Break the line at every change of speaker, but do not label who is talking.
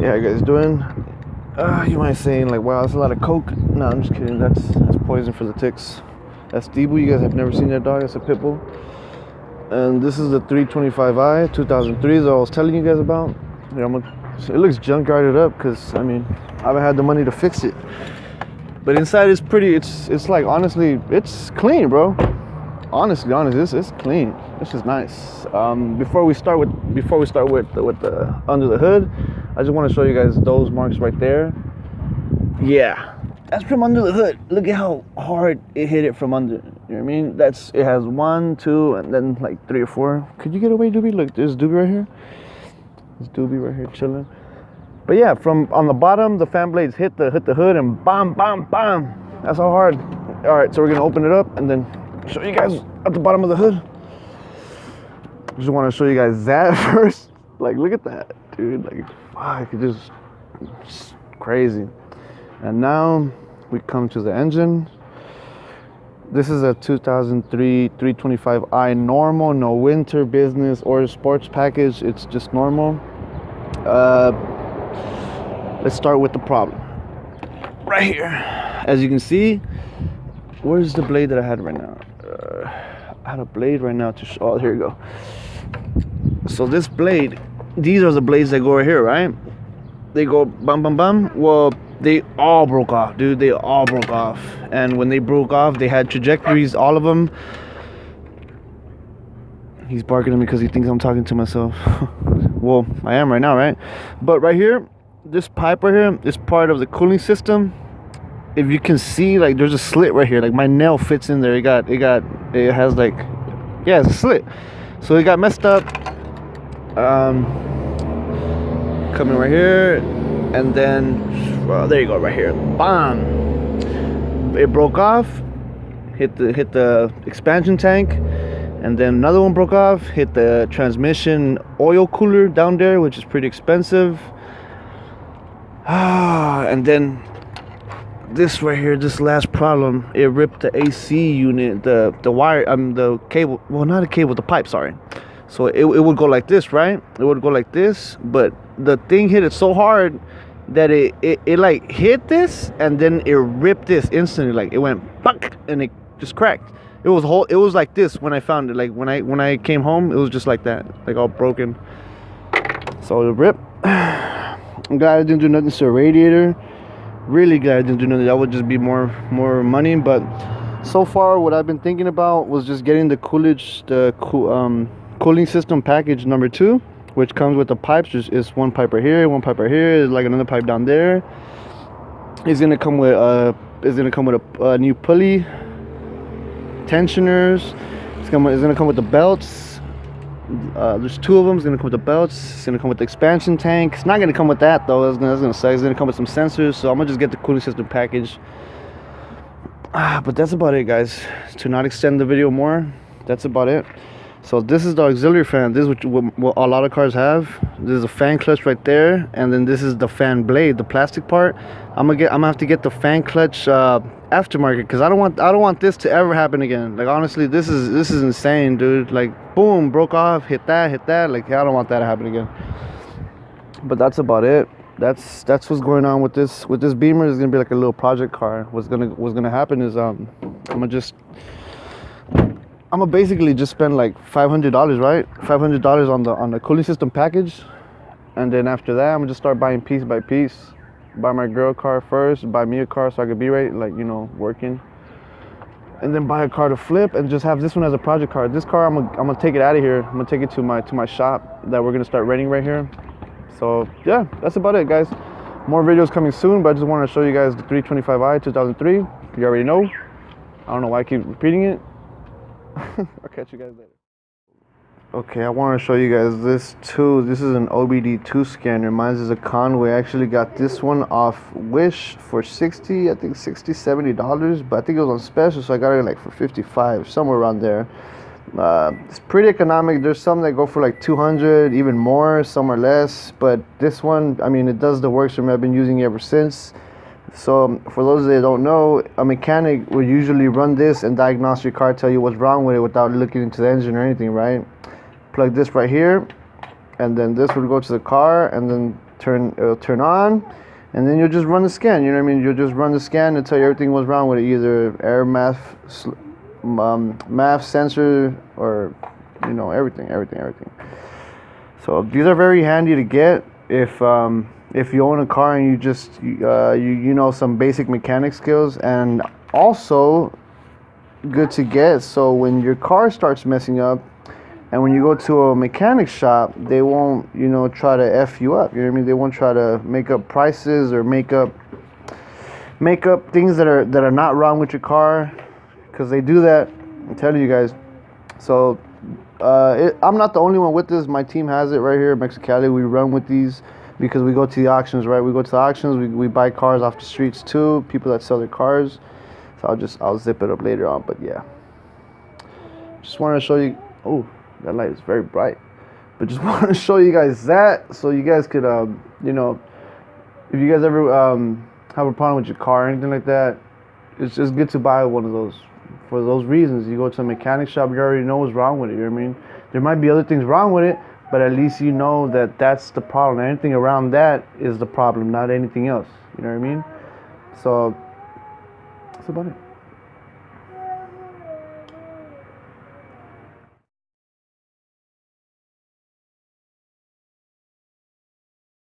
yeah, you guys doing? Uh, you might saying like, wow, that's a lot of coke. No, I'm just kidding. That's that's poison for the ticks. That's Debu. You guys have never seen that dog. It's a pit bull. And this is the 325i 2003 that I was telling you guys about. Yeah, I'm gonna, it looks junkyarded up because I mean I haven't had the money to fix it. But inside it's pretty. It's it's like honestly, it's clean, bro. Honestly, honestly, it's, it's clean. This is nice. Um, before we start with before we start with the, with the under the hood, I just want to show you guys those marks right there. Yeah, that's from under the hood. Look at how hard it hit it from under. You know what I mean? That's it has one, two, and then like three or four. Could you get away, Doobie? Look, there's Doobie right here. There's Doobie right here chilling. But yeah, from on the bottom, the fan blades hit the hit the hood and bam, bam, bam. That's how hard. All right, so we're gonna open it up and then show you guys at the bottom of the hood. Just want to show you guys that first. Like, look at that, dude. Like, fuck, it just, just crazy. And now we come to the engine. This is a 2003 325i normal, no winter business or sports package. It's just normal. Uh, let's start with the problem. Right here, as you can see, where's the blade that I had right now? Uh, I had a blade right now to. Oh, here you go. So this blade, these are the blades that go right here, right? They go bum bum bum. Well, they all broke off, dude. They all broke off. And when they broke off, they had trajectories, all of them. He's barking at me because he thinks I'm talking to myself. well, I am right now, right? But right here, this pipe right here is part of the cooling system. If you can see, like, there's a slit right here. Like, my nail fits in there. It got, it got, it has like, yeah, it's a slit. So it got messed up. Um, coming right here, and then, there you go, right here. Bam! It broke off. Hit the hit the expansion tank and then another one broke off hit the transmission oil cooler down there which is pretty expensive ah and then this right here this last problem it ripped the ac unit the the wire um the cable well not a cable the pipe sorry so it, it would go like this right it would go like this but the thing hit it so hard that it, it, it like hit this and then it ripped this instantly. Like it went and it just cracked. It was whole it was like this when i found it. Like when i when i came home it was just like that. Like all broken. So the rip i'm glad i didn't do nothing to the radiator. Really glad i didn't do nothing. That would just be more more money but so far what i've been thinking about was just getting the coolidge the um cooling system package number two which comes with the pipes just is one pipe right here one pipe right here like another pipe down there. It's gonna come with uh it's gonna come with a, a new pulley tensioners it's gonna, it's gonna come with the belts uh, there's two of them it's gonna come with the belts it's gonna come with the expansion tank. It's not gonna come with that though it's gonna, it's gonna suck. It's gonna come with some sensors so i'm gonna just get the cooling system package. Ah, but that's about it guys. To not extend the video more that's about it so this is the auxiliary fan. This is what, what, what, a lot of cars have. This is a fan clutch right there and then this is the fan blade the plastic part. I'm gonna get i'm gonna have to get the fan clutch uh, aftermarket because i don't want i don't want this to ever happen again. Like honestly this is this is insane dude. Like boom broke off hit that hit that. Like i don't want that to happen again. But that's about it. That's that's what's going on with this with this beamer. Is gonna be like a little project car. What's gonna what's gonna happen is um i'm gonna just I'm gonna basically just spend like $500, right? $500 on the on the cooling system package, and then after that, I'm gonna just start buying piece by piece. Buy my girl car first, buy me a car so I could be right, like you know, working, and then buy a car to flip, and just have this one as a project car. This car, I'm gonna I'm gonna take it out of here. I'm gonna take it to my to my shop that we're gonna start renting right here. So yeah, that's about it, guys. More videos coming soon, but I just want to show you guys the 325i 2003. You already know. I don't know why I keep repeating it. I'll catch you guys later. Okay, I want to show you guys this too. This is an OBD2 scanner. Mine is a Konnwei. I actually got this one off Wish for 60, I think 60, 70 dollars, but I think it was on special, so I got it like for 55, somewhere around there. Uh, it's pretty economic. There's some that go for like 200, even more, some are less. But this one, I mean, it does the work for me. I've been using it ever since. So for those that don't know, a mechanic will usually run this and diagnose your car, tell you what's wrong with it without looking into the engine or anything, right? Plug this right here, and then this will go to the car, and then turn it'll turn on, and then you'll just run the scan. You know what I mean? You'll just run the scan and tell you everything was wrong with it, either air math, um, MAF sensor, or you know everything, everything, everything. So these are very handy to get if. Um, if you own a car and you just uh, you you know some basic mechanic skills and also good to get so when your car starts messing up and when you go to a mechanic shop they won't you know try to f you up you know what i mean? They won't try to make up prices or make up make up things that are that are not wrong with your car because they do that i'm telling you guys. So uh, it, i'm not the only one with this. My team has it right here at mexicali. We run with these because we go to the auctions, right? We go to the auctions, we, we buy cars off the streets too, people that sell their cars. So I'll just, I'll zip it up later on, but yeah. Just wanted to show you, oh, that light is very bright. But just wanted to show you guys that so you guys could, um, you know, if you guys ever um, have a problem with your car or anything like that, it's just good to buy one of those for those reasons. You go to a mechanic shop, you already know what's wrong with it. You know what I mean? There might be other things wrong with it, but at least you know that that's the problem. Anything around that is the problem, not anything else. You know what I mean? So that's about it.